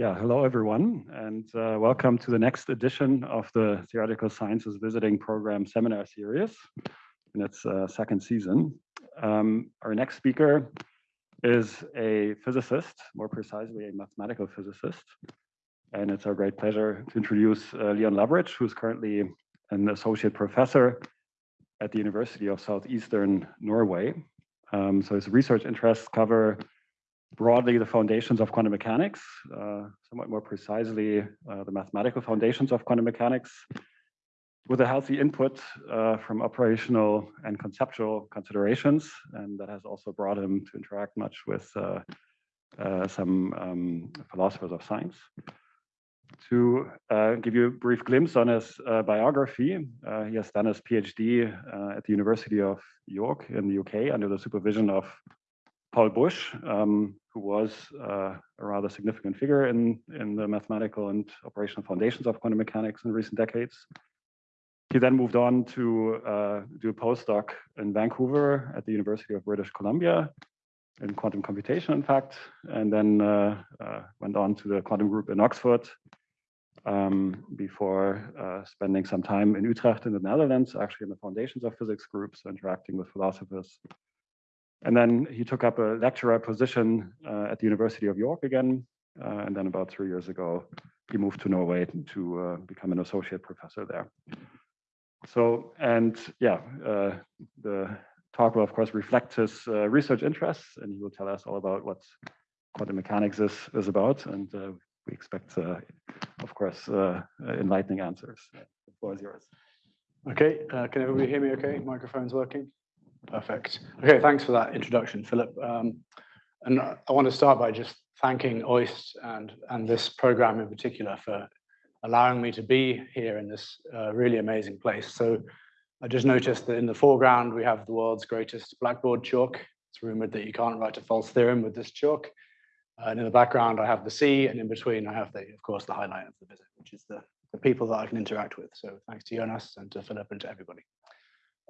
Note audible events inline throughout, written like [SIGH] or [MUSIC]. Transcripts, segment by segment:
Yeah, hello everyone, and uh, welcome to the next edition of the Theoretical Sciences Visiting Program Seminar Series in its uh, second season. Um, our next speaker is a physicist, more precisely a mathematical physicist. And it's our great pleasure to introduce uh, Leon Loveridge, who's currently an associate professor at the University of Southeastern Norway. Um, so his research interests cover broadly the foundations of quantum mechanics, uh, somewhat more precisely uh, the mathematical foundations of quantum mechanics, with a healthy input uh, from operational and conceptual considerations. And that has also brought him to interact much with uh, uh, some um, philosophers of science. To uh, give you a brief glimpse on his biography, he has done his PhD at the University of York in the UK under the supervision of Paul Busch, um, who was uh, a rather significant figure in, in the mathematical and operational foundations of quantum mechanics in recent decades. He then moved on to uh, do a postdoc in Vancouver at the University of British Columbia in quantum computation, in fact, and then uh, uh went on to the quantum group in Oxford um, before uh, spending some time in Utrecht in the Netherlands, actually in the foundations of physics groups, interacting with philosophers and then he took up a lecturer position uh, at the University of York again. Uh, and then about three years ago, he moved to Norway to uh, become an associate professor there. So, and yeah, uh, the talk will of course reflect his uh, research interests and he will tell us all about what quantum mechanics is, is about. And uh, we expect, of course, enlightening answers. The floor is yours. Okay, can everybody hear me okay? Microphone's working? Perfect. Okay, thanks for that introduction, Philip. Um, and I want to start by just thanking OIST and, and this program in particular for allowing me to be here in this uh, really amazing place. So I just noticed that in the foreground, we have the world's greatest blackboard chalk. It's rumored that you can't write a false theorem with this chalk. Uh, and in the background, I have the sea, and in between, I have the, of course, the highlight of the visit, which is the, the people that I can interact with. So thanks to Jonas and to Philip and to everybody.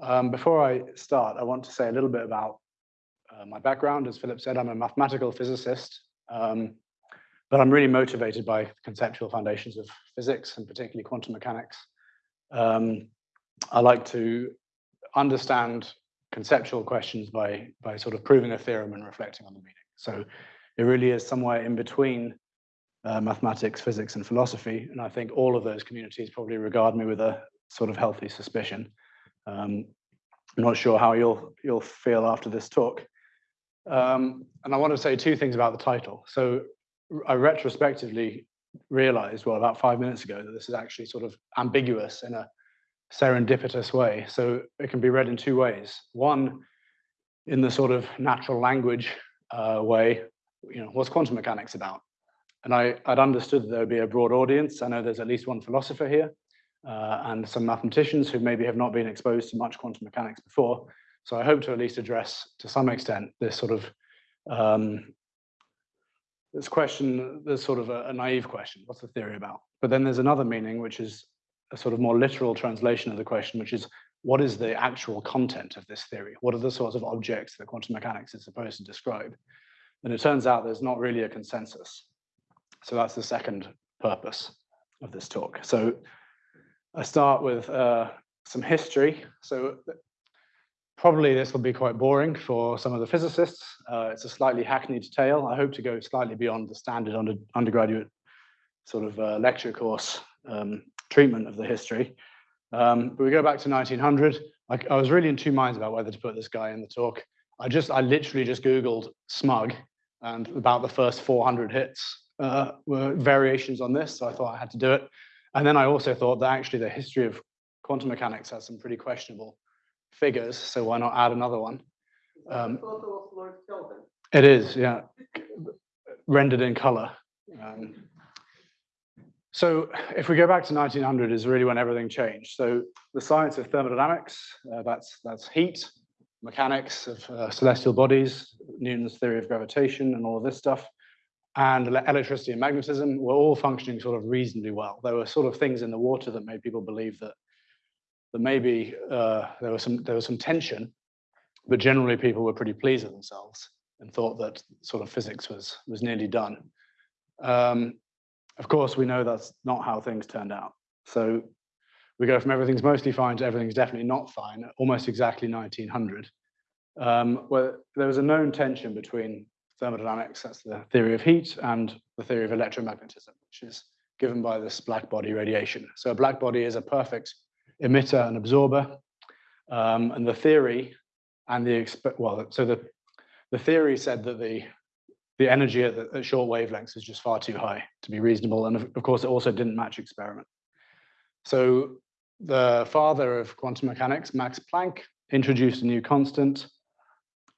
Um, before I start, I want to say a little bit about uh, my background. As Philip said, I'm a mathematical physicist, um, but I'm really motivated by conceptual foundations of physics and particularly quantum mechanics. Um, I like to understand conceptual questions by, by sort of proving a theorem and reflecting on the meaning. So it really is somewhere in between uh, mathematics, physics, and philosophy. And I think all of those communities probably regard me with a sort of healthy suspicion. Um, I'm not sure how you'll you'll feel after this talk. Um, and I want to say two things about the title. So I retrospectively realized, well, about five minutes ago, that this is actually sort of ambiguous in a serendipitous way. So it can be read in two ways. One, in the sort of natural language uh, way, you know, what's quantum mechanics about? And I, I'd understood that there would be a broad audience. I know there's at least one philosopher here uh, and some mathematicians who maybe have not been exposed to much quantum mechanics before. So I hope to at least address to some extent this sort of um, this question, this sort of a, a, naive question, what's the theory about? But then there's another meaning, which is a sort of more literal translation of the question, which is what is the actual content of this theory? What are the sorts of objects that quantum mechanics is supposed to describe? And it turns out there's not really a consensus. So that's the second purpose of this talk. So I start with uh, some history. So probably this will be quite boring for some of the physicists. Uh, it's a slightly hackneyed tale. I hope to go slightly beyond the standard under, undergraduate sort of uh, lecture course um, treatment of the history. Um, but we go back to 1900. I, I, was really in two minds about whether to put this guy in the talk. I just, I literally just Googled smug and about the first 400 hits uh, were variations on this. So I thought I had to do it. And then I also thought that actually the history of quantum mechanics has some pretty questionable figures, so why not add another one? Um, it is, yeah, rendered in color. Um, so if we go back to 1900 is really when everything changed. So the science of thermodynamics, uh, that's, that's heat, mechanics of uh, celestial bodies, Newton's theory of gravitation and all of this stuff, and electricity and magnetism were all functioning sort of reasonably well. There were sort of things in the water that made people believe that that maybe uh, there was some there was some tension, but generally people were pretty pleased with themselves and thought that sort of physics was was nearly done. Um, of course, we know that's not how things turned out. So we go from everything's mostly fine to everything's definitely not fine, almost exactly 1900, um, where there was a known tension between thermodynamics, that's the theory of heat, and the theory of electromagnetism, which is given by this black body radiation. So a black body is a perfect emitter and absorber. Um, and the theory and the, well, so the, the theory said that the, the energy at, the, at short wavelengths is just far too high to be reasonable. And of, of course, it also didn't match experiment. So the father of quantum mechanics, Max Planck, introduced a new constant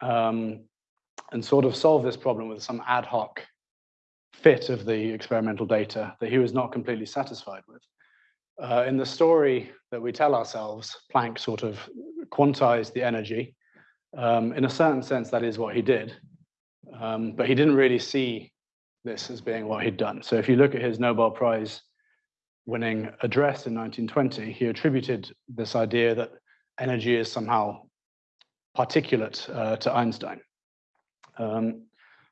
um, and sort of solve this problem with some ad hoc fit of the experimental data that he was not completely satisfied with. Uh, in the story that we tell ourselves, Planck sort of quantized the energy. Um, in a certain sense, that is what he did. Um, but he didn't really see this as being what he'd done. So if you look at his Nobel Prize winning address in 1920, he attributed this idea that energy is somehow particulate uh, to Einstein. Um,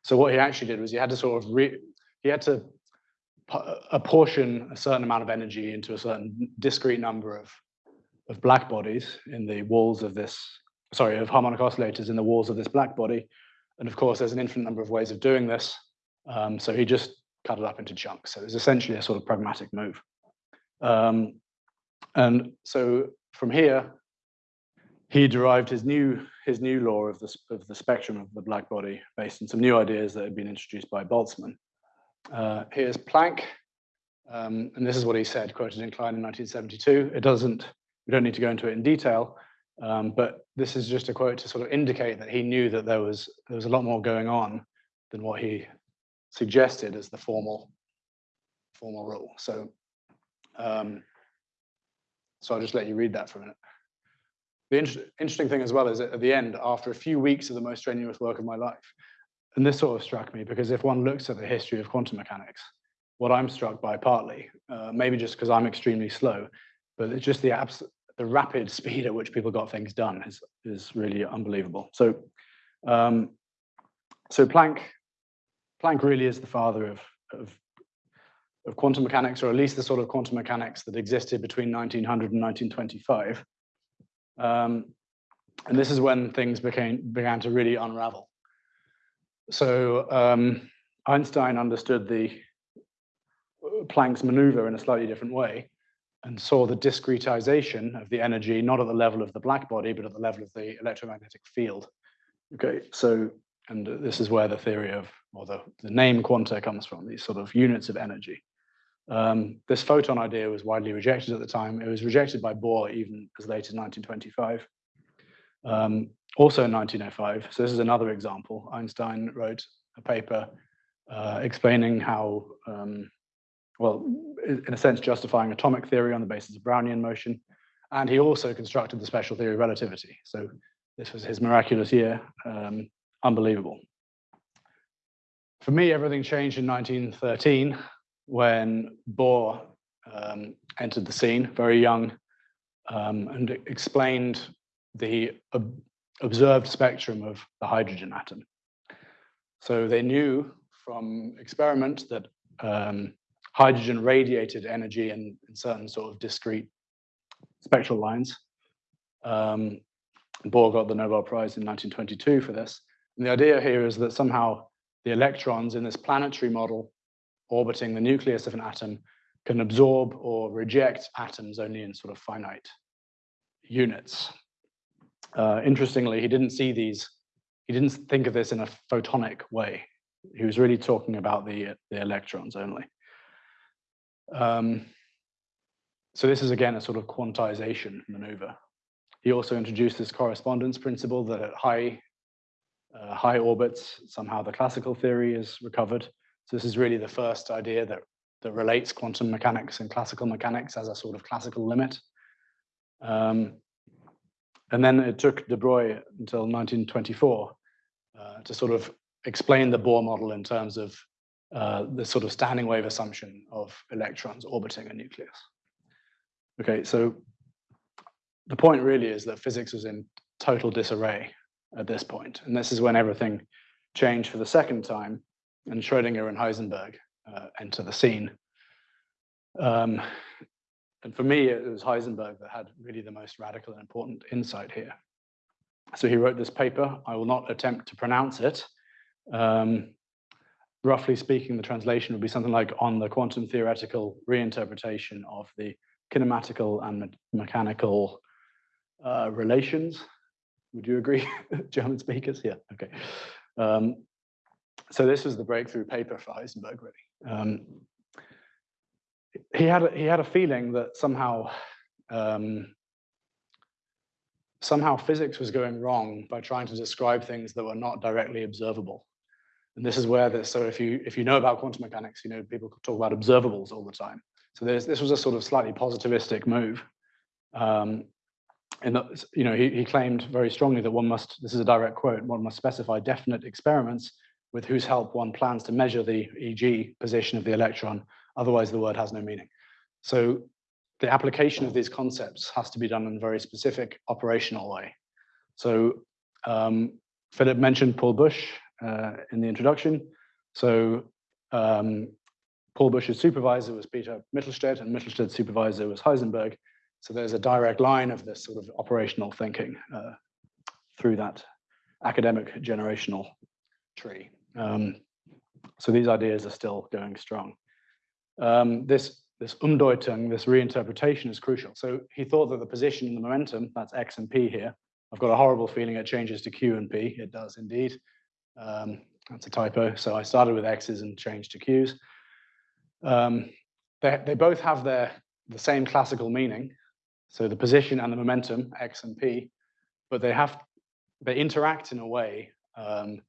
so what he actually did was he had to sort of he had to apportion a certain amount of energy into a certain discrete number of of black bodies in the walls of this sorry of harmonic oscillators in the walls of this black body. And of course there's an infinite number of ways of doing this. Um, so he just cut it up into chunks. So it was essentially a sort of pragmatic move. Um, and so from here he derived his new his new law of the of the spectrum of the black body based on some new ideas that had been introduced by Boltzmann uh, here's Planck, um, and this is what he said, quoted in Klein in 1972. It doesn't, we don't need to go into it in detail, um, but this is just a quote to sort of indicate that he knew that there was there was a lot more going on than what he suggested as the formal formal rule. So, um, so I'll just let you read that for a minute. The inter interesting thing as well is at the end, after a few weeks of the most strenuous work of my life, and this sort of struck me because if one looks at the history of quantum mechanics, what I'm struck by partly, uh, maybe just because I'm extremely slow, but it's just the abs the rapid [LAUGHS] speed at which people got things done is is really unbelievable. So, um, so Planck, Planck really is the father of, of of quantum mechanics, or at least the sort of quantum mechanics that existed between 1900 and 1925. Um, and this is when things became began to really unravel. So um, Einstein understood the Planck's maneuver in a slightly different way and saw the discretization of the energy, not at the level of the black body, but at the level of the electromagnetic field. Okay, so, and this is where the theory of, or the, the name quanta comes from, these sort of units of energy. Um, this photon idea was widely rejected at the time. It was rejected by Bohr even as late as 1925. Um, also in 1905, so this is another example, Einstein wrote a paper uh, explaining how, um, well, in a sense, justifying atomic theory on the basis of Brownian motion. And he also constructed the special theory of relativity. So this was his miraculous year, um, unbelievable. For me, everything changed in 1913 when Bohr um, entered the scene, very young, um, and explained the observed spectrum of the hydrogen atom. So they knew from experiment that um, hydrogen radiated energy in, in, certain sort of discrete spectral lines. Um, Bohr got the Nobel Prize in 1922 for this. And the idea here is that somehow the electrons in this planetary model orbiting the nucleus of an atom can absorb or reject atoms only in sort of finite units. Uh, interestingly, he didn't see these, he didn't think of this in a photonic way. He was really talking about the, the electrons only. Um, so this is again a sort of quantization maneuver. He also introduced this correspondence principle that at high, uh, high orbits, somehow the classical theory is recovered. So this is really the first idea that, that relates quantum mechanics and classical mechanics as a sort of classical limit. Um, and then it took de Broglie until 1924 uh, to sort of explain the Bohr model in terms of uh, the sort of standing wave assumption of electrons orbiting a nucleus. Okay, so the point really is that physics was in total disarray at this point, and this is when everything changed for the second time, and Schrödinger and Heisenberg uh, enter the scene. Um, and for me, it was Heisenberg that had really the most radical and important insight here. So he wrote this paper. I will not attempt to pronounce it. Um, roughly speaking, the translation would be something like on the quantum theoretical reinterpretation of the kinematical and me mechanical uh, relations. Would you agree, [LAUGHS] German speakers? Yeah, okay. Um, so this was the breakthrough paper for Heisenberg, really. Um, he had a, he had a feeling that somehow um, somehow physics was going wrong by trying to describe things that were not directly observable. And this is where this, so if you if you know about quantum mechanics, you know people talk about observables all the time. So this was a sort of slightly positivistic move. Um, and that, you know, he, he claimed very strongly that one must, this is a direct quote, one must specify definite experiments with whose help one plans to measure the EG position of the electron, otherwise the word has no meaning. So the application of these concepts has to be done in a very specific operational way. So um, Philip mentioned Paul Busch uh, in the introduction. So um, Paul Busch's supervisor was Peter Mittelstaedt, and Mittelstaedt's supervisor was Heisenberg. So there's a direct line of this sort of operational thinking uh, through that academic generational tree. Um, so these ideas are still going strong. Um, this this Umdeutung, this reinterpretation is crucial. So he thought that the position and the momentum, that's x and p here, I've got a horrible feeling it changes to q and p. It does indeed. Um, that's a typo. So I started with x's and changed to q's. Um, they, they both have their the same classical meaning. So the position and the momentum, x and p, but they have they interact in a way um,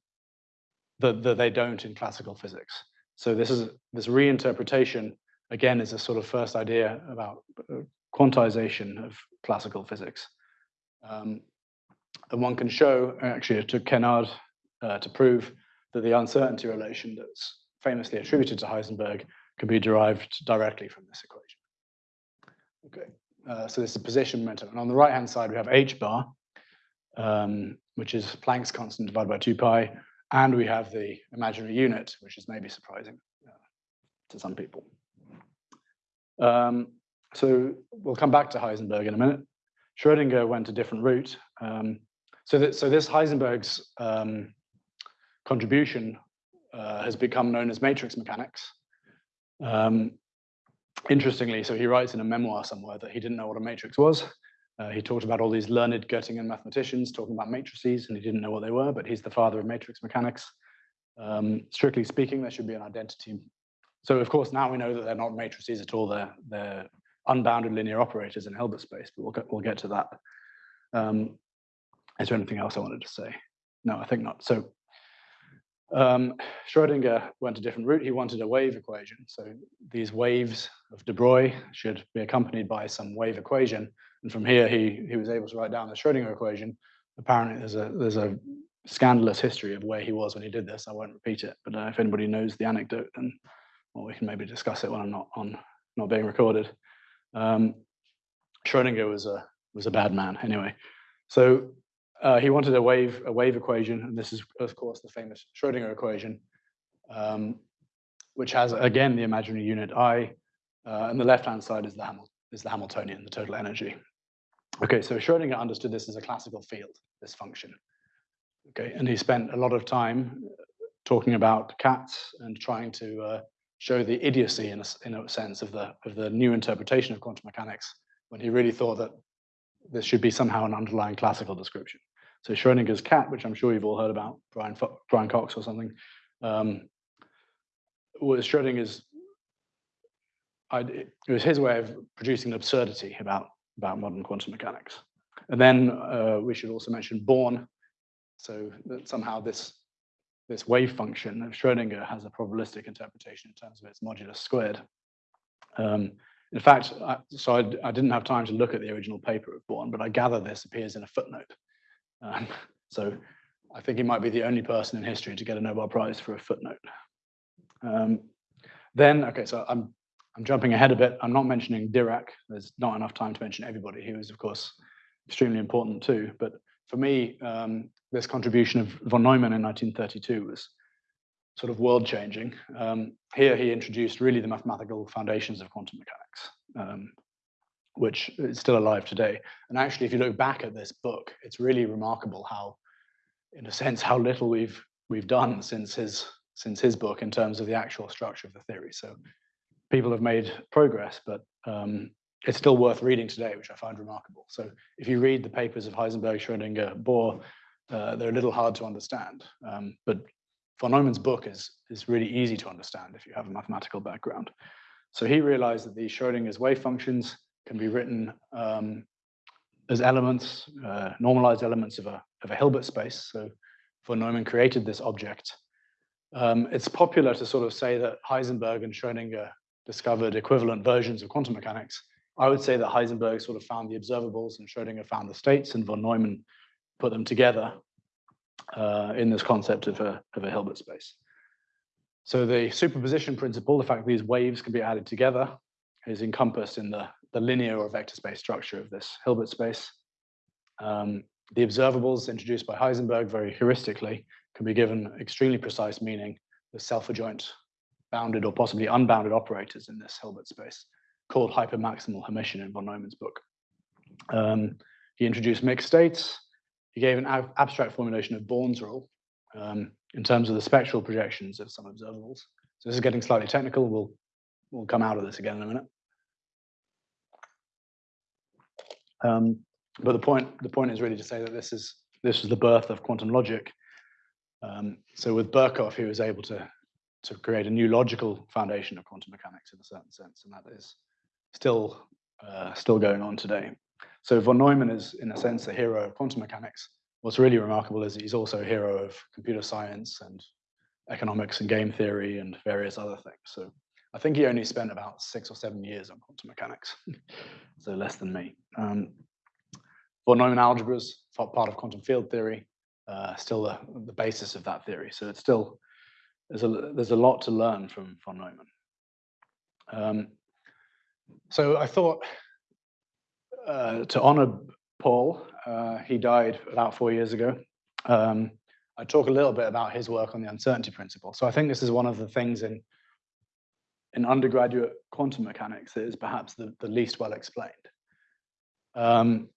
that, that they don't in classical physics. So this is this reinterpretation again is a sort of first idea about uh, quantization of classical physics. Um, and one can show, actually it took Kennard uh, to prove that the uncertainty relation that's famously attributed to Heisenberg can be derived directly from this equation. Okay, uh, so this is position momentum. And on the right-hand side, we have h bar, um, which is Planck's constant divided by 2 pi, and we have the imaginary unit, which is maybe surprising uh, to some people. Um, so we'll come back to Heisenberg in a minute. Schrodinger went a different route. Um, so, that, so this Heisenberg's um, contribution uh, has become known as matrix mechanics. Um, interestingly, so he writes in a memoir somewhere that he didn't know what a matrix was. Uh, he talked about all these learned Göttingen mathematicians talking about matrices, and he didn't know what they were, but he's the father of matrix mechanics. Um, strictly speaking, there should be an identity. So of course, now we know that they're not matrices at all. They're, they're unbounded linear operators in Hilbert space, but we'll get, we'll get to that. Um, is there anything else I wanted to say? No, I think not. So um, Schrodinger went a different route. He wanted a wave equation. So these waves of de Broglie should be accompanied by some wave equation. And from here, he, he was able to write down the Schrodinger equation. Apparently, there's a, there's a scandalous history of where he was when he did this. I won't repeat it, but uh, if anybody knows the anecdote, then well, we can maybe discuss it when I'm not on, not being recorded. Um, Schrodinger was a was a bad man anyway. So uh, he wanted a wave, a wave equation, and this is, of course, the famous Schrodinger equation, um, which has, again, the imaginary unit I, uh, and the left-hand side is the, Hamil is the Hamiltonian, the total energy. Okay, so Schrodinger understood this as a classical field, this function. Okay, and he spent a lot of time talking about cats and trying to uh, show the idiocy, in a, in a sense, of the, of the new interpretation of quantum mechanics, when he really thought that this should be somehow an underlying classical description. So Schrodinger's cat, which I'm sure you've all heard about, Brian, Brian Cox or something, um, was Schrodinger's, I'd, it was his way of producing an absurdity about, about modern quantum mechanics. And then uh, we should also mention Born, so that somehow this, this wave function of Schrodinger has a probabilistic interpretation in terms of its modulus squared. Um, in fact, I, so I, I, didn't have time to look at the original paper of Born, but I gather this appears in a footnote. Um, [LAUGHS] so I think he might be the only person in history to get a Nobel Prize for a footnote. Um, then, okay, so I'm I'm jumping ahead a bit. I'm not mentioning Dirac. There's not enough time to mention everybody. He was, of course, extremely important too. But for me, um, this contribution of von Neumann in 1932 was sort of world changing. Um, here he introduced really the mathematical foundations of quantum mechanics, um, which is still alive today. And actually, if you look back at this book, it's really remarkable how, in a sense, how little we've we've done since his since his book in terms of the actual structure of the theory. So people have made progress, but um, it's still worth reading today, which I find remarkable. So if you read the papers of Heisenberg, Schrödinger, Bohr, uh, they're a little hard to understand. Um, but von Neumann's book is, is really easy to understand if you have a mathematical background. So he realized that these Schrödinger's wave functions can be written um, as elements, uh, normalized elements of a, of a Hilbert space. So von Neumann created this object. Um, it's popular to sort of say that Heisenberg and Schrödinger discovered equivalent versions of quantum mechanics. I would say that Heisenberg sort of found the observables and Schrödinger found the states and von Neumann put them together uh, in this concept of a, of a Hilbert space. So the superposition principle, the fact that these waves can be added together, is encompassed in the, the linear or vector space structure of this Hilbert space. Um, the observables introduced by Heisenberg very heuristically can be given extremely precise meaning with self-adjoint bounded or possibly unbounded operators in this Hilbert space called hypermaximal Hermitian in von Neumann's book. Um, he introduced mixed states. He gave an ab abstract formulation of Born's rule um, in terms of the spectral projections of some observables. So this is getting slightly technical. We'll, we'll come out of this again in a minute. Um, but the point, the point is really to say that this is this is the birth of quantum logic. Um, so with Birkhoff, he was able to to create a new logical foundation of quantum mechanics in a certain sense, and that is still uh, still going on today. So von Neumann is, in a sense, a hero of quantum mechanics. What's really remarkable is he's also a hero of computer science and economics and game theory and various other things. So I think he only spent about six or seven years on quantum mechanics, [LAUGHS] so less than me. Um, von Neumann algebras, part of quantum field theory, uh, still the, the basis of that theory. So it's still there's a there's a lot to learn from von Neumann. Um, so I thought uh, to honor Paul, uh, he died about four years ago. Um, I talk a little bit about his work on the uncertainty principle. So I think this is one of the things in in undergraduate quantum mechanics is perhaps the, the least well explained. Um,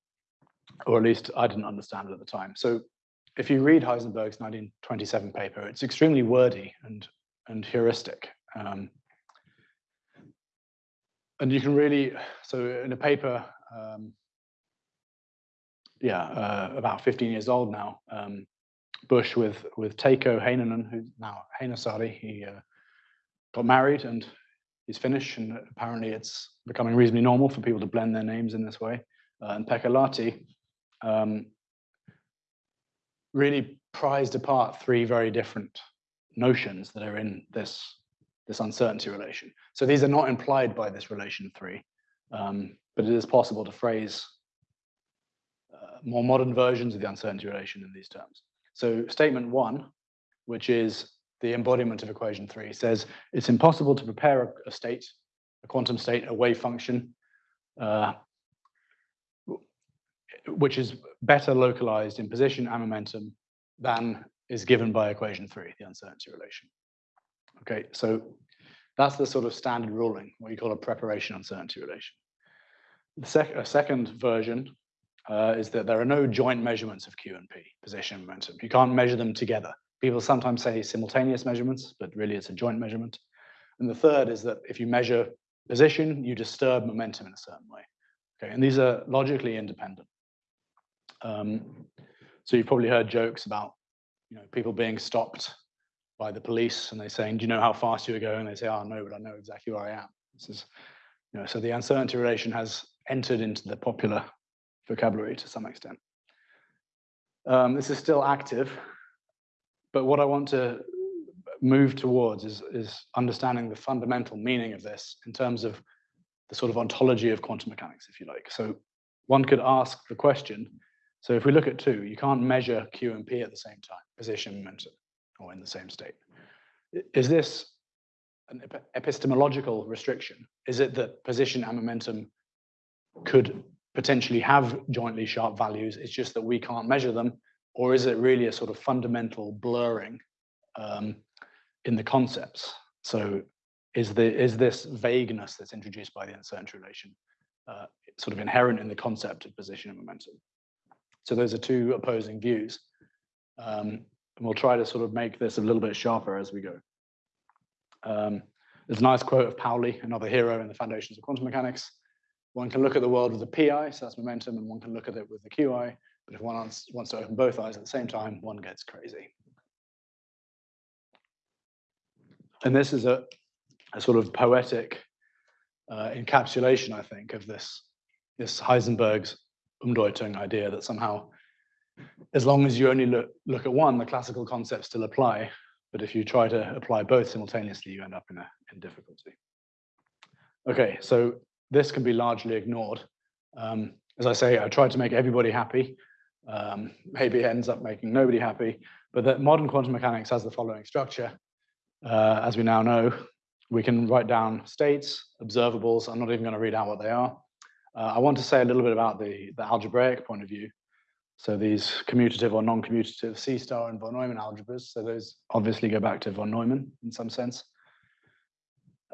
or at least I didn't understand it at the time. So if you read Heisenberg's 1927 paper, it's extremely wordy and, and heuristic. Um, and you can really, so in a paper, um, yeah, uh, about 15 years old now, um, Busch with with Teiko Heinonen, who's now Heinosaari, he uh, got married and he's Finnish, and apparently it's becoming reasonably normal for people to blend their names in this way. Uh, and Pekka um, really prized apart three very different notions that are in this this uncertainty relation. So these are not implied by this relation three, um, but it is possible to phrase uh, more modern versions of the uncertainty relation in these terms. So statement one, which is the embodiment of equation three, says it's impossible to prepare a, state, a quantum state, a wave function, uh, which is better localized in position and momentum than is given by equation three, the uncertainty relation. Okay, so that's the sort of standard ruling, what you call a preparation uncertainty relation. The sec a second version uh, is that there are no joint measurements of Q and P, position and momentum. You can't measure them together. People sometimes say simultaneous measurements, but really it's a joint measurement. And the third is that if you measure position, you disturb momentum in a certain way. Okay, and these are logically independent. Um, so you've probably heard jokes about you know people being stopped by the police and they saying, "Do you know how fast you were going?" And they say, "Oh no, but I know exactly where I am." This is, you know, so the uncertainty relation has entered into the popular vocabulary to some extent. Um, this is still active, but what I want to move towards is, is understanding the fundamental meaning of this in terms of the sort of ontology of quantum mechanics, if you like. So one could ask the question, so if we look at two, you can't measure Q and P at the same time, position, and momentum, or in the same state. Is this an epistemological restriction? Is it that position and momentum could potentially have jointly sharp values? It's just that we can't measure them, or is it really a sort of fundamental blurring um, in the concepts. So is, the, is this vagueness that's introduced by the uncertainty relation uh, sort of inherent in the concept of position and momentum? So those are two opposing views. Um, and we'll try to sort of make this a little bit sharper as we go. Um, there's a nice quote of Pauli, another hero in the foundations of quantum mechanics. One can look at the world with the pi, so that's momentum, and one can look at it with the qi. But if one wants, to open both eyes at the same time, one gets crazy. And this is a, a sort of poetic uh, encapsulation, I think, of this, this Heisenberg's Umdeutung idea that somehow, as long as you only look, look at one, the classical concepts still apply. But if you try to apply both simultaneously, you end up in, a, in difficulty. Okay, so this can be largely ignored. Um, as I say, I tried to make everybody happy. Um, maybe it ends up making nobody happy, but that modern quantum mechanics has the following structure. Uh, as we now know, we can write down states, observables. I'm not even going to read out what they are. Uh, I want to say a little bit about the, the algebraic point of view. So these commutative or non-commutative C star and von Neumann algebras. So those obviously go back to von Neumann in some sense.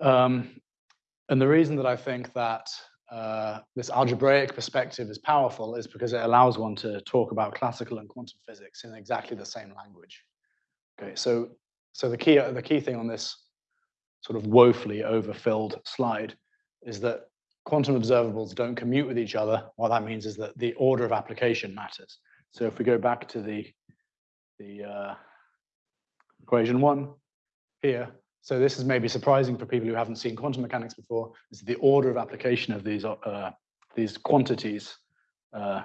Um, and the reason that I think that uh, this algebraic perspective is powerful is because it allows one to talk about classical and quantum physics in exactly the same language. Okay, so so the key the key thing on this sort of woefully overfilled slide is that quantum observables don't commute with each other. What that means is that the order of application matters. So if we go back to the the uh, equation one here, so this is maybe surprising for people who haven't seen quantum mechanics before, is the order of application of these, uh, these quantities uh,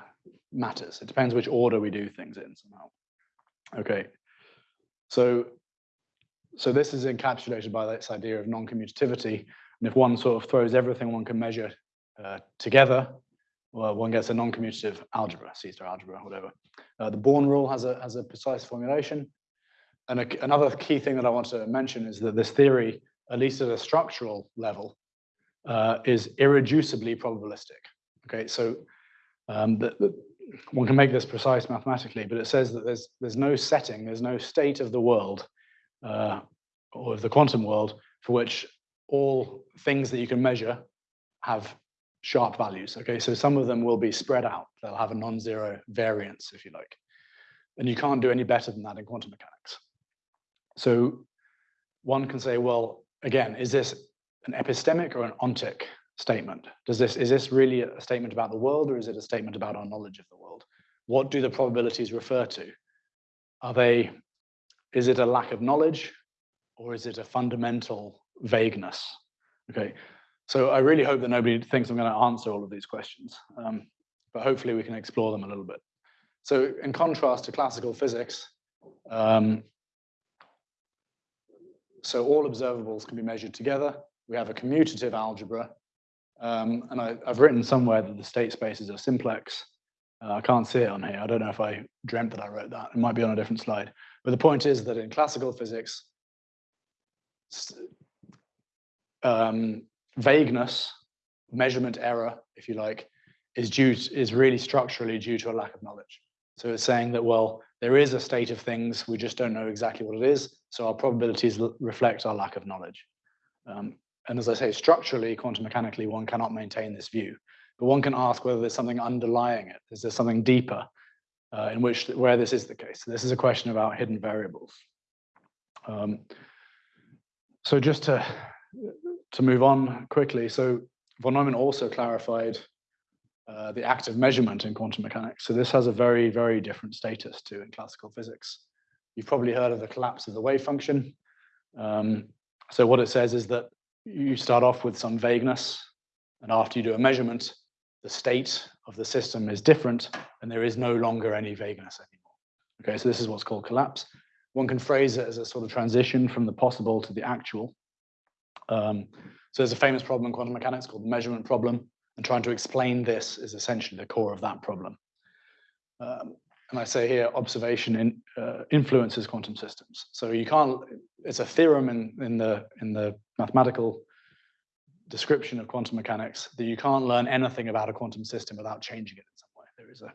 matters. It depends which order we do things in somehow. Okay, so, so this is encapsulated by this idea of non-commutativity. And if one sort of throws everything one can measure uh, together, well, one gets a non-commutative algebra, C-star algebra, whatever. Uh, the Born rule has a, has a precise formulation. And a, another key thing that I want to mention is that this theory, at least at a structural level, uh, is irreducibly probabilistic. Okay, so um, the, the, one can make this precise mathematically, but it says that there's there's no setting, there's no state of the world uh, or of the quantum world for which all things that you can measure have sharp values. Okay, so some of them will be spread out; they'll have a non-zero variance, if you like, and you can't do any better than that in quantum mechanics. So one can say, well, again, is this an epistemic or an ontic statement? Does this is this really a statement about the world or is it a statement about our knowledge of the world? What do the probabilities refer to? Are they, is it a lack of knowledge or is it a fundamental vagueness? Okay, so I really hope that nobody thinks I'm going to answer all of these questions, um, but hopefully we can explore them a little bit. So in contrast to classical physics, um, so all observables can be measured together. We have a commutative algebra. Um, and I, have written somewhere that the state spaces are simplex. Uh, I can't see it on here. I don't know if I dreamt that I wrote that. It might be on a different slide. But the point is that in classical physics, um, vagueness, measurement error, if you like, is due is really structurally due to a lack of knowledge. So it's saying that, well, there is a state of things, we just don't know exactly what it is. So our probabilities reflect our lack of knowledge. Um, and as I say, structurally, quantum mechanically, one cannot maintain this view. But one can ask whether there's something underlying it. Is there something deeper uh, in which where this is the case? So this is a question about hidden variables. Um, so just to to move on quickly, so von Neumann also clarified uh, the act of measurement in quantum mechanics. So this has a very, very different status to in classical physics. You've probably heard of the collapse of the wave function. Um, so what it says is that you start off with some vagueness, and after you do a measurement, the state of the system is different, and there is no longer any vagueness anymore. Okay, so this is what's called collapse. One can phrase it as a sort of transition from the possible to the actual. Um, so there's a famous problem in quantum mechanics called the measurement problem, and trying to explain this is essentially the core of that problem. Um, and I say here, observation in, uh, influences quantum systems. So you can't, it's a theorem in, in, the, in the mathematical description of quantum mechanics that you can't learn anything about a quantum system without changing it in some way. There is a,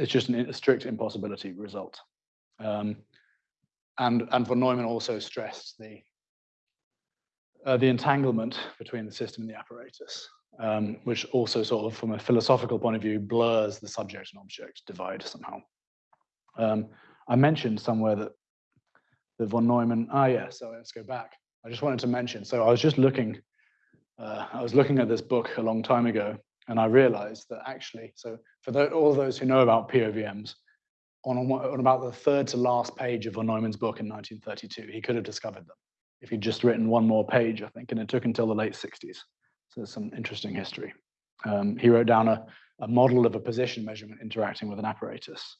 it's just an, a strict impossibility result. Um, and, and von Neumann also stressed the, uh, the entanglement between the system and the apparatus, um, which also sort of, from a philosophical point of view, blurs the subject and object divide somehow. Um, I mentioned somewhere that the von Neumann, ah, yeah, so let's go back. I just wanted to mention, so I was just looking, uh, I was looking at this book a long time ago, and I realized that actually, so for the, all those who know about POVMs, on, on about the third to last page of von Neumann's book in 1932. He could have discovered them if he'd just written one more page, I think, and it took until the late 60s. So there's some interesting history. Um, he wrote down a, a, model of a position measurement interacting with an apparatus.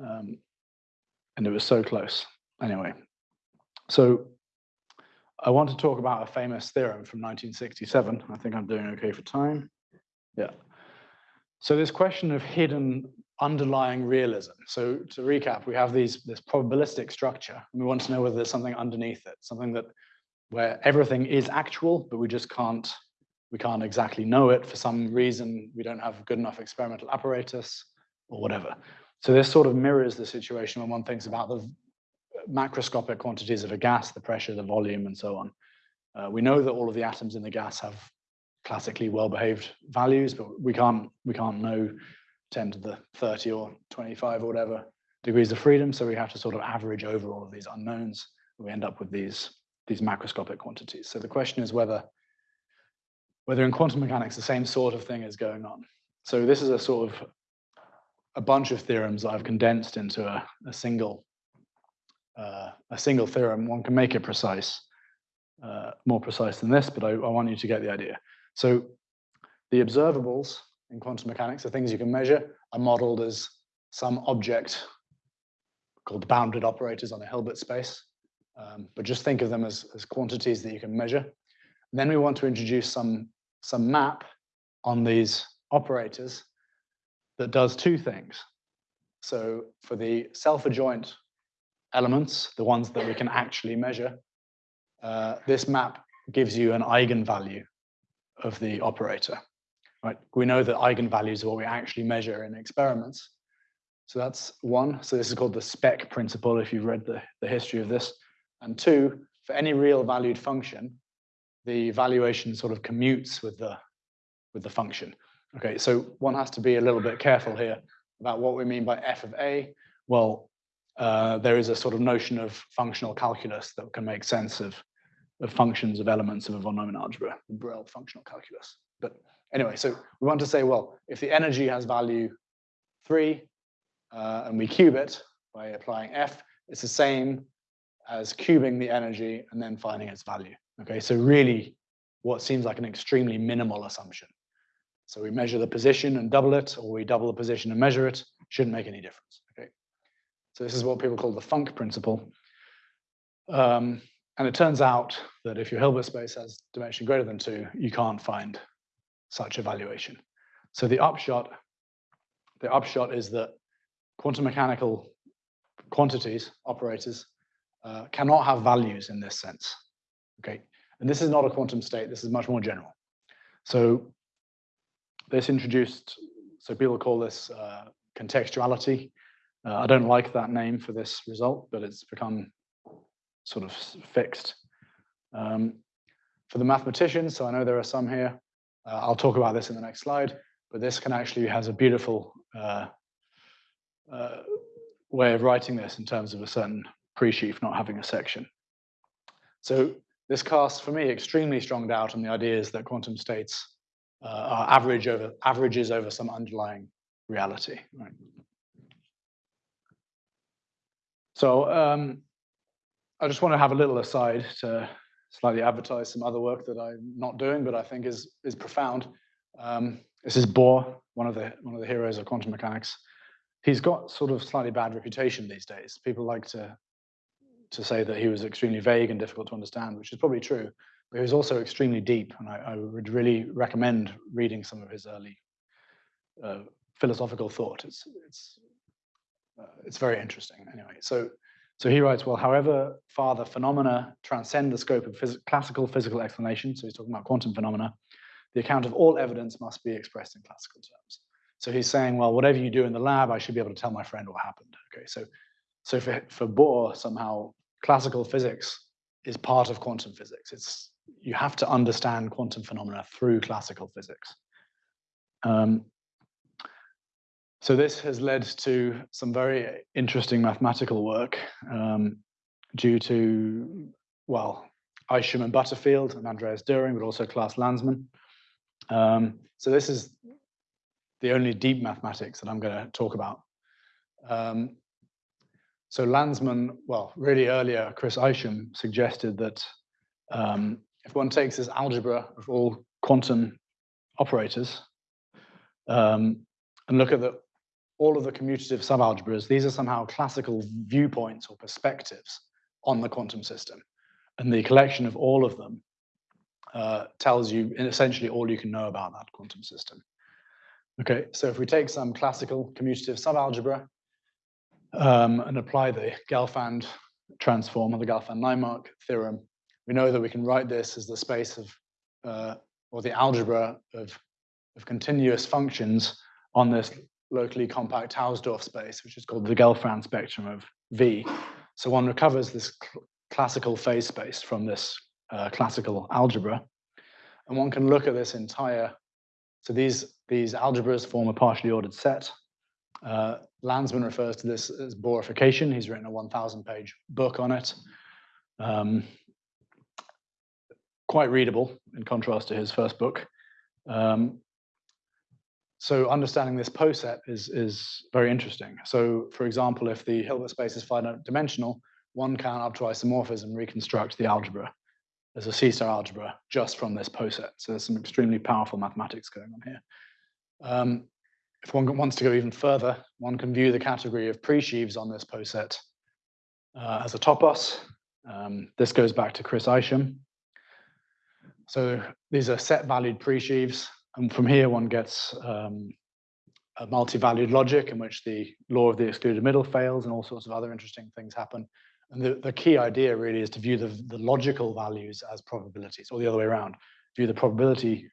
Um, and it was so close. Anyway, so I want to talk about a famous theorem from 1967. I think I'm doing okay for time. Yeah. So this question of hidden underlying realism. So to recap, we have these this probabilistic structure. And we want to know whether there's something underneath it, something that where everything is actual, but we just can't we can't exactly know it for some reason. We don't have good enough experimental apparatus or whatever. So this sort of mirrors the situation when one thinks about the macroscopic quantities of a gas, the pressure, the volume, and so on. Uh, we know that all of the atoms in the gas have classically well-behaved values, but we can't we can't know 10 to the 30 or 25 or whatever degrees of freedom. So we have to sort of average over all of these unknowns. We end up with these, these macroscopic quantities. So the question is whether, whether in quantum mechanics the same sort of thing is going on. So this is a sort of a bunch of theorems that I've condensed into a, a single uh, a single theorem. One can make it precise, uh, more precise than this, but I, I want you to get the idea. So the observables in quantum mechanics, the things you can measure, are modeled as some object called bounded operators on a Hilbert space. Um, but just think of them as, as quantities that you can measure. And then we want to introduce some, some map on these operators that does two things. So for the self-adjoint elements, the ones that we can actually measure, uh, this map gives you an eigenvalue of the operator right? We know that eigenvalues are what we actually measure in experiments. So that's one. So this is called the spec principle, if you've read the, the history of this. And two, for any real valued function, the valuation sort of commutes with the, with the function. Okay, so one has to be a little bit careful here about what we mean by f of a. Well, uh, there is a sort of notion of functional calculus that can make sense of, of functions of elements of a von Neumann algebra, the Borel functional calculus. But Anyway, so we want to say, well, if the energy has value three uh, and we cube it by applying F, it's the same as cubing the energy and then finding its value. Okay, so really what seems like an extremely minimal assumption. So we measure the position and double it, or we double the position and measure it, shouldn't make any difference. Okay, so this is what people call the FUNC principle. Um, and it turns out that if your Hilbert space has dimension greater than two, you can't find such evaluation. So the upshot, the upshot is that quantum mechanical quantities, operators, uh, cannot have values in this sense. Okay, and this is not a quantum state. This is much more general. So this introduced, so people call this uh, contextuality. Uh, I don't like that name for this result, but it's become sort of fixed. Um, for the mathematicians, so I know there are some here, uh, I'll talk about this in the next slide, but this can actually has a beautiful uh, uh, way of writing this in terms of a certain pre-sheaf not having a section. So this casts, for me, extremely strong doubt on the ideas that quantum states uh, are average over averages over some underlying reality. Right? So um, I just want to have a little aside to slightly advertise some other work that I'm not doing, but I think is is profound. Um, this is Bohr, one of the one of the heroes of quantum mechanics. He's got sort of slightly bad reputation these days. People like to to say that he was extremely vague and difficult to understand, which is probably true. But he was also extremely deep, and I, I would really recommend reading some of his early uh, philosophical thought. It's it's uh, it's very interesting. Anyway, so so he writes, well, however far the phenomena transcend the scope of phys classical physical explanation, so he's talking about quantum phenomena, the account of all evidence must be expressed in classical terms. So he's saying, well, whatever you do in the lab, I should be able to tell my friend what happened. Okay, so so for, for Bohr, somehow classical physics is part of quantum physics. It's you have to understand quantum phenomena through classical physics. Um, so this has led to some very interesting mathematical work um, due to, well, Isham and Butterfield and Andreas Döring, but also Klaas Landsman. Um, so this is the only deep mathematics that I'm going to talk about. Um, so Landsman, well, really earlier, Chris Isham suggested that um, if one takes this algebra of all quantum operators um, and look at the, all of the commutative subalgebras, these are somehow classical viewpoints or perspectives on the quantum system. And the collection of all of them uh, tells you essentially all you can know about that quantum system. Okay, so if we take some classical commutative subalgebra um, and apply the Gelfand transform or the Gelfand-Naimark theorem, we know that we can write this as the space of, uh, or the algebra of, of continuous functions on this locally compact Hausdorff space, which is called the Gelfand spectrum of V. So one recovers this cl classical phase space from this uh, classical algebra. And one can look at this entire, so these, these algebras form a partially ordered set. Uh, Landsman refers to this as Bohrification. He's written a 1,000 page book on it. Um, quite readable in contrast to his first book. Um, so understanding this poset is, is very interesting. So for example, if the Hilbert space is finite dimensional, one can up to isomorphism reconstruct the algebra as a C-star algebra just from this poset. So there's some extremely powerful mathematics going on here. Um, if one wants to go even further, one can view the category of presheaves on this poset uh, as a topos. Um, this goes back to Chris Isham. So these are set valued presheaves. And from here, one gets um, a multi-valued logic in which the law of the excluded middle fails and all sorts of other interesting things happen. And the, the key idea really is to view the, the logical values as probabilities, or the other way around, view the probability,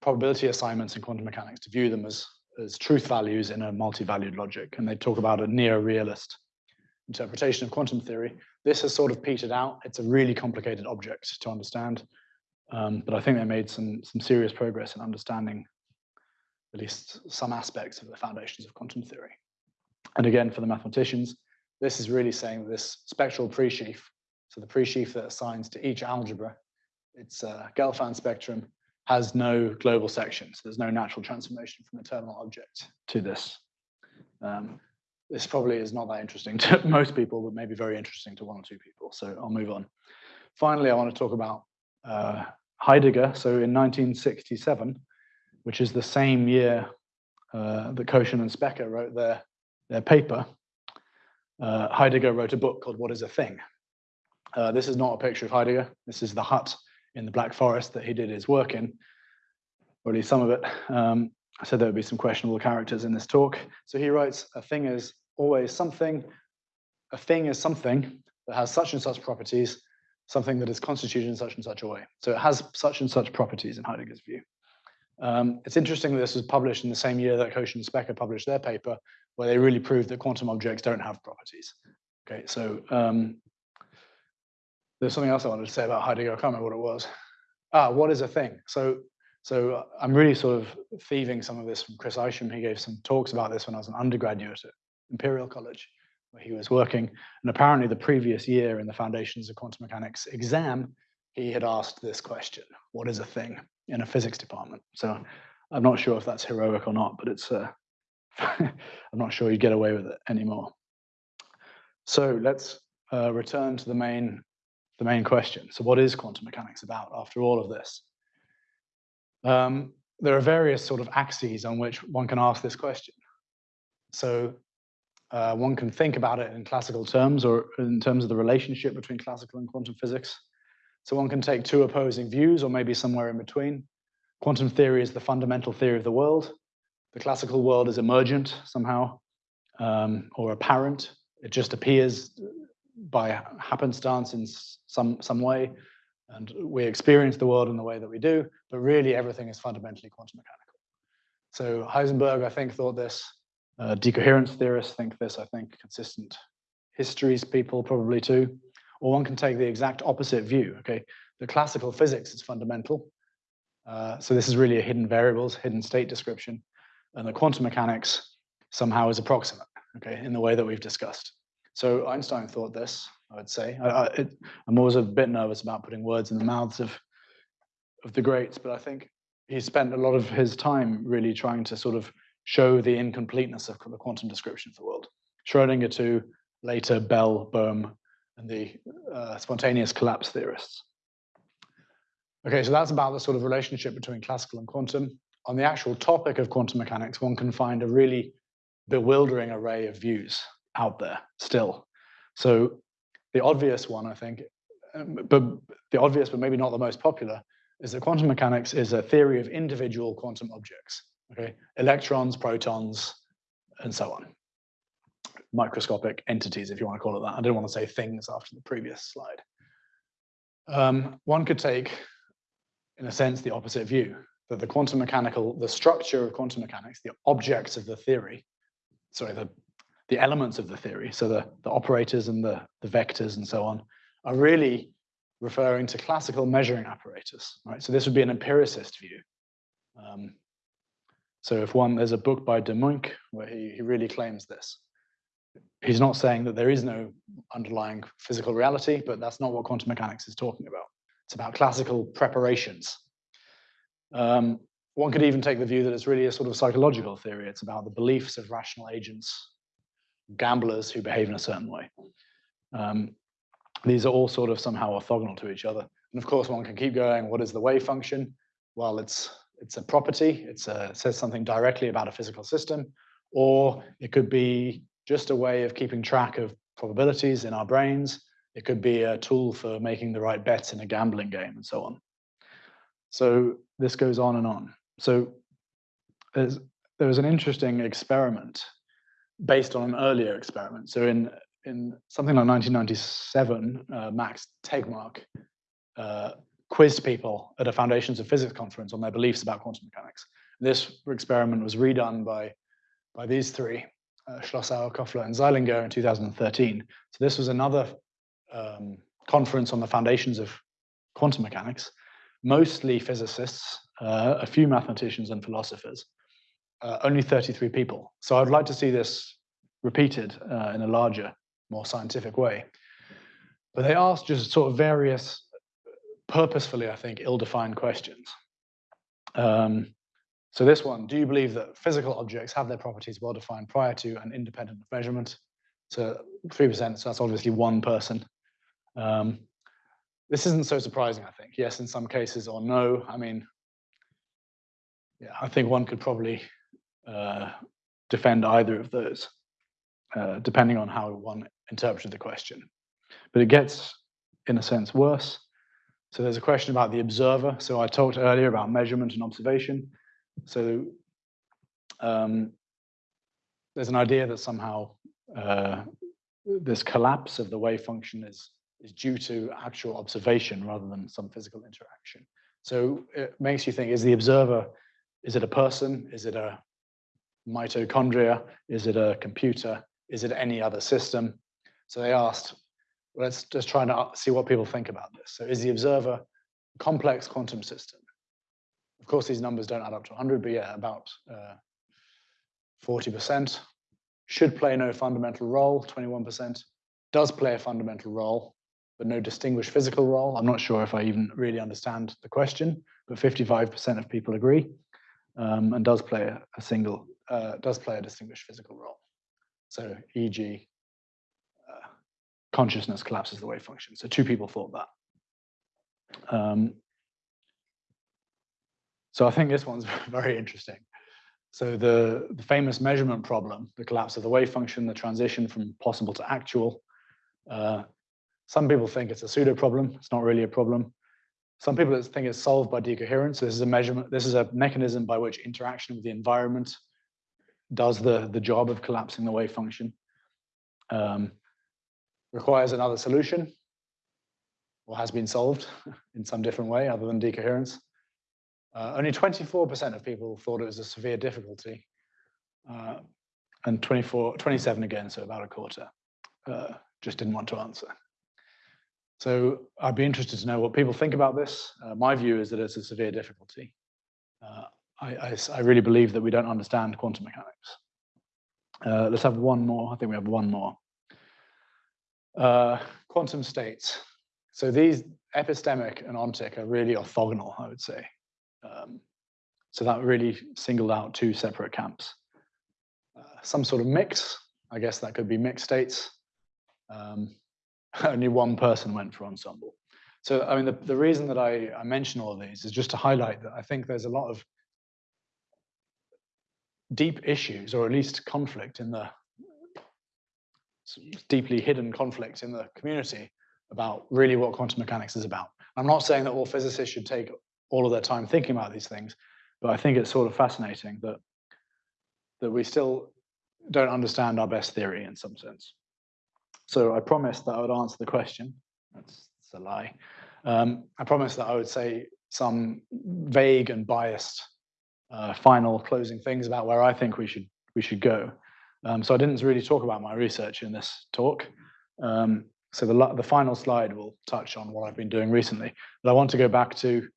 probability assignments in quantum mechanics, to view them as, as truth values in a multi-valued logic. And they talk about a near-realist interpretation of quantum theory. This has sort of petered out. It's a really complicated object to understand. Um, but I think they made some, some serious progress in understanding at least some aspects of the foundations of quantum theory. And again, for the mathematicians, this is really saying this spectral presheaf, so the presheaf that assigns to each algebra, its uh, Gelfand spectrum, has no global section. So there's no natural transformation from a terminal object to this. Um, this probably is not that interesting to [LAUGHS] most people, but maybe very interesting to one or two people. So I'll move on. Finally, I want to talk about uh, Heidegger. So in 1967, which is the same year uh, that Kochen and Specker wrote their, their paper, uh, Heidegger wrote a book called What is a Thing? Uh, this is not a picture of Heidegger. This is the hut in the Black Forest that he did his work in, or at least some of it. Um, I said there would be some questionable characters in this talk. So he writes, a thing is always something, a thing is something that has such and such properties, something that is constituted in such and such a way. So it has such and such properties in Heidegger's view. Um, it's interesting that this was published in the same year that Kochen and Specker published their paper, where they really proved that quantum objects don't have properties. Okay, so um, there's something else I wanted to say about Heidegger. I can't remember what it was. Ah, what is a thing? So, so I'm really sort of thieving some of this from Chris Isham. He gave some talks about this when I was an undergraduate at Imperial College, where he was working. And apparently, the previous year in the Foundations of Quantum Mechanics exam, he had asked this question: "What is a thing?" in a physics department. So, I'm not sure if that's heroic or not, but it's. Uh, [LAUGHS] I'm not sure you'd get away with it anymore. So let's uh, return to the main the main question. So what is quantum mechanics about after all of this? Um, there are various sort of axes on which one can ask this question. So uh, one can think about it in classical terms or in terms of the relationship between classical and quantum physics. So one can take two opposing views or maybe somewhere in between. Quantum theory is the fundamental theory of the world. The classical world is emergent somehow um, or apparent. It just appears by happenstance in some, some way. And we experience the world in the way that we do, but really everything is fundamentally quantum mechanical. So Heisenberg, I think, thought this. Uh, decoherence theorists think this, I think, consistent histories people probably too. Or one can take the exact opposite view, okay? The classical physics is fundamental. Uh, so this is really a hidden variables, hidden state description. And the quantum mechanics somehow is approximate, okay, in the way that we've discussed. So Einstein thought this, I would say. I, I'm always a bit nervous about putting words in the mouths of, of the greats, but I think he spent a lot of his time really trying to sort of show the incompleteness of the quantum description of the world. Schrodinger too, later Bell, Bohm, and the uh, spontaneous collapse theorists. Okay, so that's about the sort of relationship between classical and quantum. On the actual topic of quantum mechanics, one can find a really bewildering array of views out there still. So the obvious one, I think, um, but the obvious, but maybe not the most popular, is that quantum mechanics is a theory of individual quantum objects, okay? Electrons, protons, and so on. Microscopic entities, if you want to call it that. I didn't want to say things after the previous slide. Um, one could take, in a sense, the opposite view, that the quantum mechanical, the structure of quantum mechanics, the objects of the theory, sorry, the, the elements of the theory, so the, the operators and the, the vectors and so on, are really referring to classical measuring apparatus, right? So this would be an empiricist view. Um, so if one, there's a book by de Muynck where he, he really claims this. He's not saying that there is no underlying physical reality, but that's not what quantum mechanics is talking about. It's about classical preparations. Um, one could even take the view that it's really a sort of psychological theory. It's about the beliefs of rational agents, gamblers who behave in a certain way. Um, these are all sort of somehow orthogonal to each other. And of course, one can keep going. What is the wave function? Well, it's it's a property. It's it says something directly about a physical system, or it could be just a way of keeping track of probabilities in our brains. It could be a tool for making the right bets in a gambling game and so on. So this goes on and on. So there's, there was an interesting experiment based on an earlier experiment. So in in something like 1997, uh, Max Tegmark uh, quizzed people at a Foundations of Physics conference on their beliefs about quantum mechanics. This experiment was redone by, by these three, uh, Schlosshauer, Kofler, and Zeilinger in 2013. So this was another um, conference on the foundations of quantum mechanics, mostly physicists, uh, a few mathematicians and philosophers, uh, only 33 people. So I'd like to see this repeated uh, in a larger more scientific way. But they asked just sort of various, purposefully, I think, ill-defined questions. Um, so this one, do you believe that physical objects have their properties well defined prior to and independent of measurement? So 3%, so that's obviously one person. Um, this isn't so surprising, I think. Yes, in some cases, or no. I mean, yeah, I think one could probably uh, defend either of those, uh, depending on how one interpreted the question. But it gets, in a sense, worse. So there's a question about the observer. So I talked earlier about measurement and observation. So um, there's an idea that somehow uh, this collapse of the wave function is, is due to actual observation rather than some physical interaction. So it makes you think, is the observer, is it a person? Is it a mitochondria? Is it a computer? Is it any other system? So they asked, let's just try and uh, see what people think about this. So is the observer a complex quantum system? Of course, these numbers don't add up to 100, but yeah, about 40%. Uh, Should play no fundamental role, 21%. Does play a fundamental role, but no distinguished physical role. I'm not sure if I even really understand the question, but 55% of people agree, um, and does play a, a single, uh, does play a distinguished physical role. So, e.g., consciousness collapses the wave function. So two people thought that. Um, so I think this one's [LAUGHS] very interesting. So the, the famous measurement problem, the collapse of the wave function, the transition from possible to actual. Uh, some people think it's a pseudo problem. It's not really a problem. Some people think it's solved by decoherence. This is a measurement. This is a mechanism by which interaction with the environment does the, the job of collapsing the wave function. Um, requires another solution or has been solved [LAUGHS] in some different way other than decoherence. Uh, only 24% of people thought it was a severe difficulty. Uh, and 24, 27 again, so about a quarter. Uh, just didn't want to answer. So I'd be interested to know what people think about this. Uh, my view is that it's a severe difficulty. I, I, I, really believe that we don't understand quantum mechanics. Uh, let's have one more. I think we have one more. Uh, quantum states. So these epistemic and ontic are really orthogonal, I would say. Um, so that really singled out two separate camps. Uh, some sort of mix, I guess that could be mixed states. Um, [LAUGHS] only one person went for ensemble. So, I mean, the, the reason that I, I mention all of these is just to highlight that I think there's a lot of deep issues, or at least conflict in the deeply hidden conflict in the community about really what quantum mechanics is about. I'm not saying that all physicists should take all of their time thinking about these things, but I think it's sort of fascinating that that we still don't understand our best theory in some sense. So I promised that I would answer the question. That's, that's a lie. Um, I promised that I would say some vague and biased uh, final closing things about where I think we should we should go. Um, so I didn't really talk about my research in this talk. Um, so the, the final slide will touch on what I've been doing recently. But I want to go back to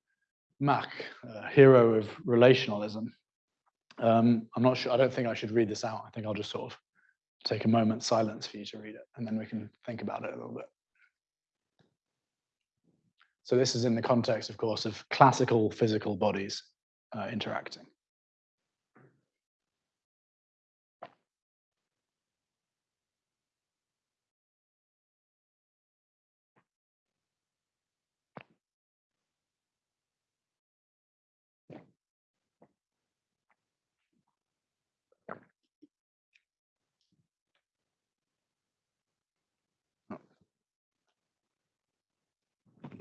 Mach, uh, hero of relationalism. Um, I'm not sure, I don't think I should read this out. I think I'll just sort of take a moment silence for you to read it, and then we can think about it a little bit. So this is in the context, of course, of classical physical bodies uh, interacting.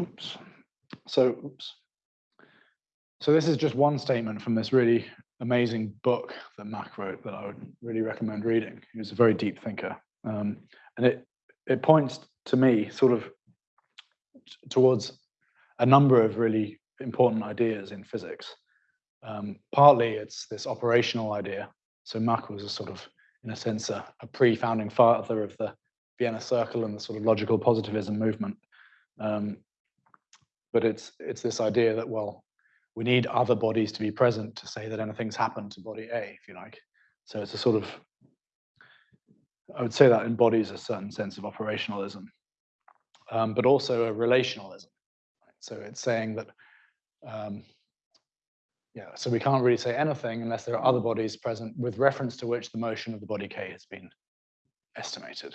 Oops. So, oops. So this is just one statement from this really amazing book that Mach wrote that I would really recommend reading. He was a very deep thinker. Um, and it, it points to me sort of towards a number of really important ideas in physics. Um, partly it's this operational idea. So Mach was a sort of, in a sense, a, a pre-founding father of the Vienna Circle and the sort of logical positivism movement. Um, but it's it's this idea that well we need other bodies to be present to say that anything's happened to body A, if you like. So it's a sort of, I would say that embodies a certain sense of operationalism, um, but also a relationalism. So it's saying that, um, yeah, so we can't really say anything unless there are other bodies present with reference to which the motion of the body K has been estimated.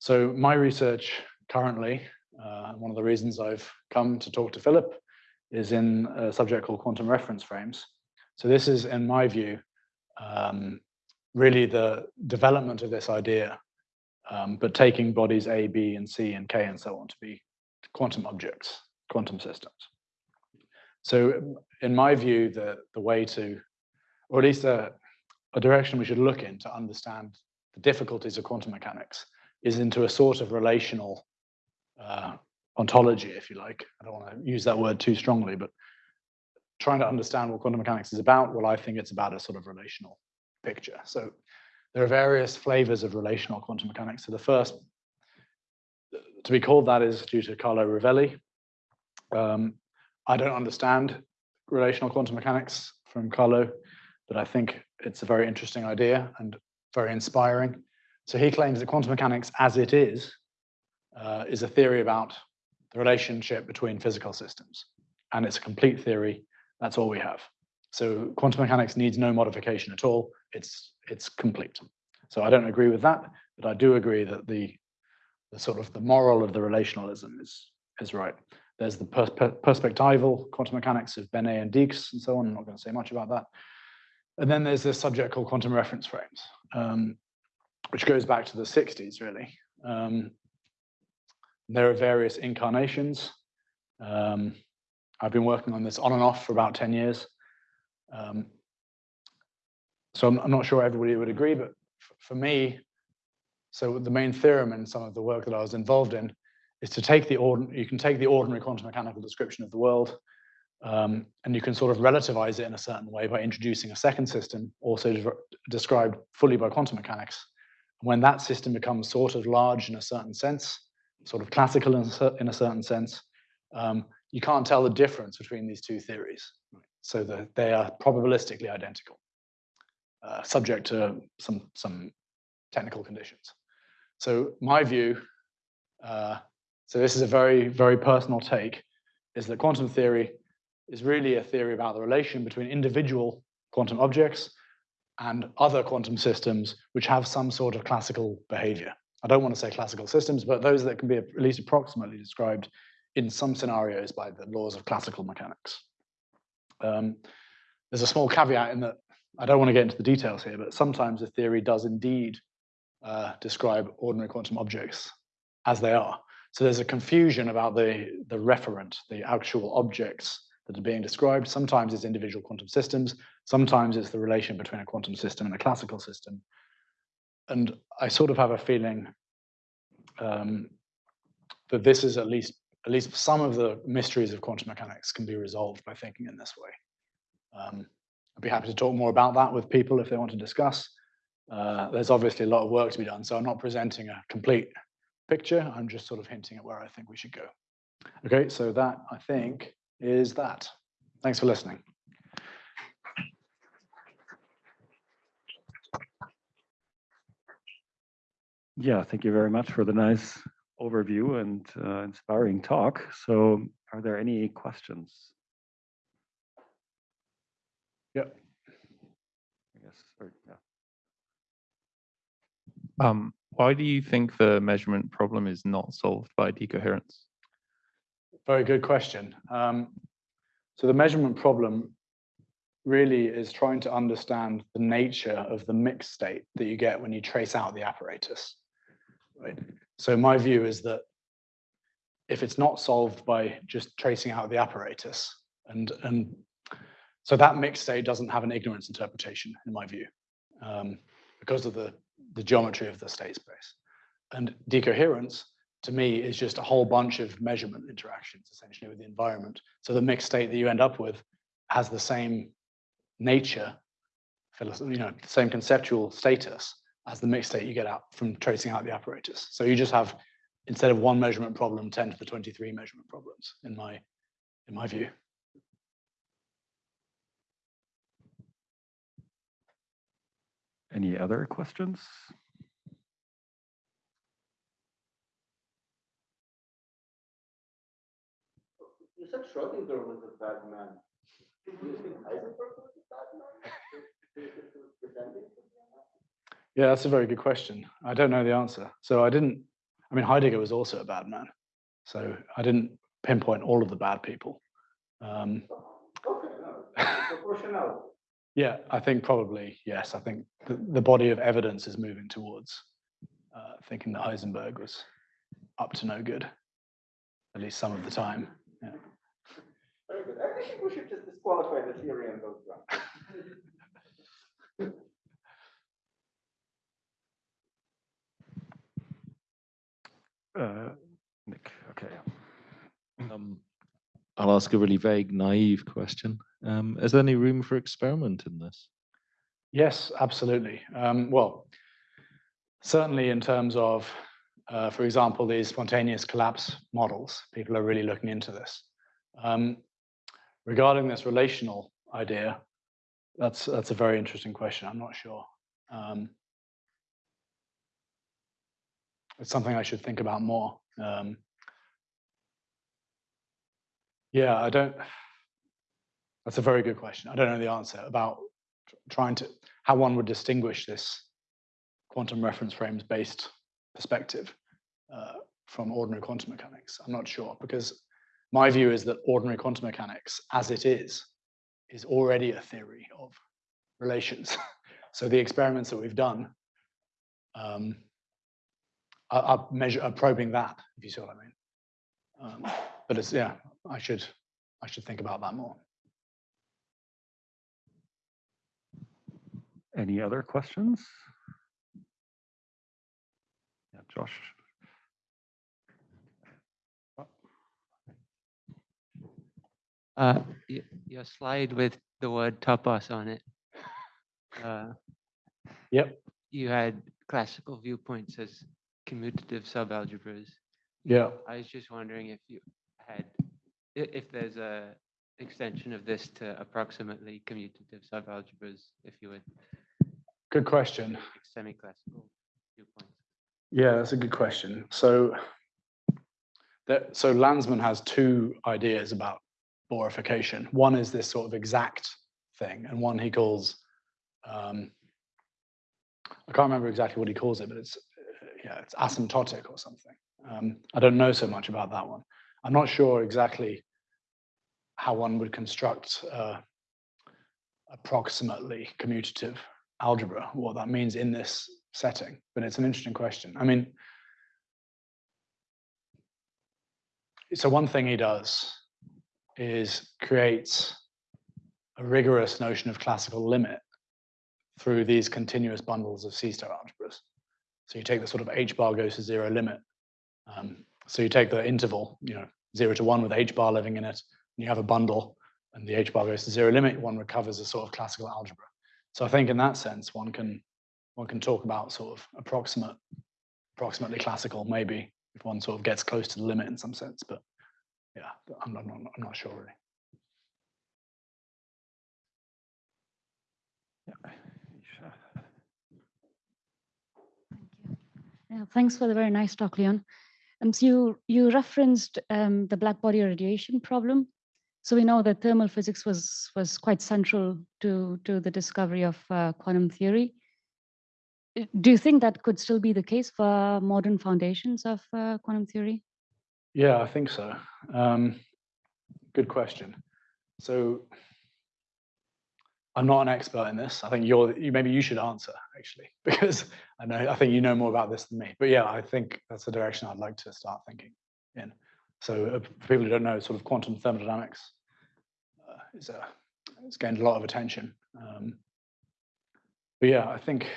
So my research currently uh, one of the reasons I've come to talk to Philip is in a subject called quantum reference frames. So this is, in my view, um, really the development of this idea, um, but taking bodies A, B, and C, and K, and so on to be quantum objects, quantum systems. So in my view, the, the way to, or at least a, a direction we should look in to understand the difficulties of quantum mechanics is into a sort of relational uh, ontology, if you like. I don't want to use that word too strongly, but trying to understand what quantum mechanics is about, well, I think it's about a sort of relational picture. So there are various flavors of relational quantum mechanics. So the first to be called that is due to Carlo Rovelli. Um, I don't understand relational quantum mechanics from Carlo, but I think it's a very interesting idea and very inspiring. So he claims that quantum mechanics as it is uh, is a theory about the relationship between physical systems. And it's a complete theory. That's all we have. So quantum mechanics needs no modification at all. It's, it's complete. So I don't agree with that, but I do agree that the, the sort of the moral of the relationalism is, is right. There's the pers perspectival quantum mechanics of Bene and Dieks and so on. I'm not going to say much about that. And then there's this subject called quantum reference frames, um, which goes back to the 60s, really. Um, there are various incarnations. Um, I've been working on this on and off for about 10 years. Um, so I'm, I'm, not sure everybody would agree, but for me, so the main theorem in some of the work that I was involved in is to take the ordinary, you can take the ordinary quantum mechanical description of the world, Um, and you can sort of relativize it in a certain way by introducing a second system, also de described fully by quantum mechanics. When that system becomes sort of large in a certain sense, sort of classical in a, in a certain sense, um, you can't tell the difference between these two theories. So that they are probabilistically identical, uh, subject to some, some technical conditions. So my view, uh, so this is a very, very personal take, is that quantum theory is really a theory about the relation between individual quantum objects and other quantum systems which have some sort of classical behavior. I don't want to say classical systems, but those that can be at least approximately described in some scenarios by the laws of classical mechanics. Um, there's a small caveat in that I don't want to get into the details here, but sometimes a theory does indeed uh, describe ordinary quantum objects as they are. So there's a confusion about the, the referent, the actual objects that are being described. Sometimes it's individual quantum systems. Sometimes it's the relation between a quantum system and a classical system. And I sort of have a feeling um, that this is at least at least some of the mysteries of quantum mechanics can be resolved by thinking in this way. Um, I'd be happy to talk more about that with people if they want to discuss. Uh, there's obviously a lot of work to be done, so I'm not presenting a complete picture. I'm just sort of hinting at where I think we should go. Okay, so that I think is that. Thanks for listening. Yeah, thank you very much for the nice overview and uh, inspiring talk. So are there any questions? Yep. I guess, or, yeah. Um, why do you think the measurement problem is not solved by decoherence? Very good question. Um, so the measurement problem really is trying to understand the nature of the mixed state that you get when you trace out the apparatus. Right. So my view is that if it's not solved by just tracing out the apparatus, and and so that mixed state doesn't have an ignorance interpretation in my view, um, because of the the geometry of the state space. And decoherence to me is just a whole bunch of measurement interactions essentially with the environment. So the mixed state that you end up with has the same nature, you know, same conceptual status as the mixed state you get out from tracing out the apparatus. So you just have, instead of one measurement problem, 10 to the 23 measurement problems in my, in my view. Any other questions? You said Schrodinger was a bad man. Do you think Heisenberg was a bad man? [LAUGHS] Yeah, that's a very good question. I don't know the answer. So I didn't, I mean, Heidegger was also a bad man. So I didn't pinpoint all of the bad people. Um. [LAUGHS] Yeah, I think probably, yes. I think the, the body of evidence is moving towards uh, thinking that Heisenberg was up to no good, at least some of the time. Yeah. Very good. I think we should just disqualify the theory and go [LAUGHS] Uh, Nick, okay. Um, I'll ask a really vague, naive question. Um, is there any room for experiment in this? Yes, absolutely. Um, well, certainly in terms of, uh, for example, these spontaneous collapse models, people are really looking into this. Um, regarding this relational idea, that's that's a very interesting question. I'm not sure. Um, it's something I should think about more. Um, yeah, I don't. That's a very good question. I don't know the answer about trying to how one would distinguish this quantum reference frames based perspective uh, from ordinary quantum mechanics. I'm not sure because my view is that ordinary quantum mechanics, as it is, is already a theory of relations. [LAUGHS] so the experiments that we've done um, are, are, measure, are probing that, if you see what I mean. Um, but it's yeah, I should I should think about that more. Any other questions? Yeah, Josh. Uh, your slide with the word topos on it. uh, Yep. You had classical viewpoints as commutative subalgebras. Yeah. I was just wondering if you had, i- if there's a extension of this to approximately commutative subalgebras, if you would, Good question. semi-classical viewpoints. Yeah, that's a good question. So that so Landsman has two ideas about Bohrification. One is this sort of exact thing, and one he calls um, I can't remember exactly what he calls it, but it's yeah, it's asymptotic or something. Um, I don't know so much about that one. I'm not sure exactly how one would construct uh, approximately commutative algebra, what that means in this setting, but it's an interesting question. I mean, so one thing he does is creates a rigorous notion of classical limit through these continuous bundles of C-star algebras. So you take the sort of h bar goes to zero limit. Um, so you take the interval, you know, zero to one with h bar living in it, and you have a bundle, and the h bar goes to zero limit. One recovers a sort of classical algebra. So I think in that sense, one can one can talk about sort of approximate, approximately classical, maybe if one sort of gets close to the limit in some sense. But yeah, I'm not, I'm not, sure really. Yeah, thanks for the very nice talk, Leon. Um, so you, you referenced um, the black body radiation problem. So we know that thermal physics was, was quite central to, to the discovery of uh, quantum theory. Do you think that could still be the case for modern foundations of uh, quantum theory? Yeah, I think so. Um, good question. So I'm not an expert in this. I think you're you maybe you should answer actually [LAUGHS] because I know I think you know more about this than me. But yeah, I think that's the direction I'd like to start thinking in. So uh, for people who don't know, sort of quantum thermodynamics uh, is a it's gained a lot of attention. Um, but yeah, I think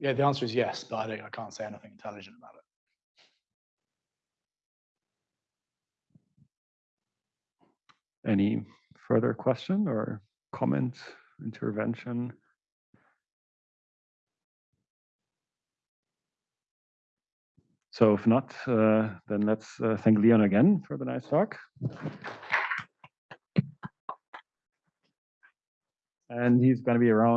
yeah, the answer is yes, but I don't I can't say anything intelligent about it. Any further question or comment, intervention? So if not, uh, then let's uh, thank Leon again for the nice talk. And he's going to be around